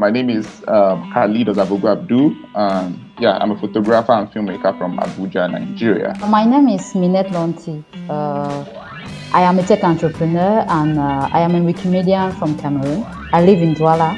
My name is um, Khalid Ozabogu Abdul. Um, yeah, I'm a photographer and filmmaker from Abuja, Nigeria. My name is Minette Lontsie. Uh, I am a tech entrepreneur and uh, I am a Wikimedian from Cameroon. I live in Douala.